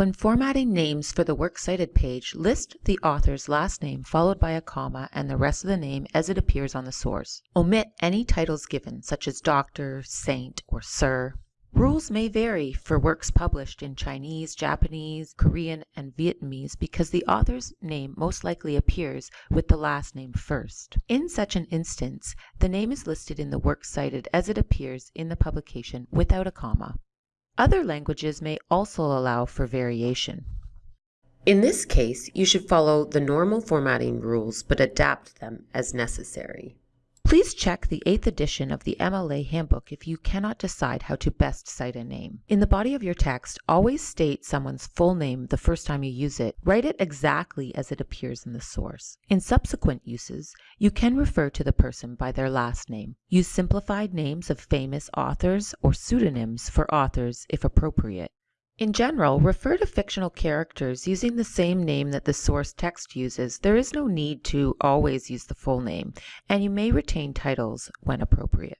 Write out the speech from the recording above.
When formatting names for the Works Cited page, list the author's last name followed by a comma and the rest of the name as it appears on the source. Omit any titles given, such as Doctor, Saint, or Sir. Rules may vary for works published in Chinese, Japanese, Korean, and Vietnamese because the author's name most likely appears with the last name first. In such an instance, the name is listed in the works cited as it appears in the publication without a comma. Other languages may also allow for variation. In this case, you should follow the normal formatting rules but adapt them as necessary. Please check the 8th edition of the MLA Handbook if you cannot decide how to best cite a name. In the body of your text, always state someone's full name the first time you use it. Write it exactly as it appears in the source. In subsequent uses, you can refer to the person by their last name. Use simplified names of famous authors or pseudonyms for authors if appropriate. In general, refer to fictional characters using the same name that the source text uses. There is no need to always use the full name, and you may retain titles when appropriate.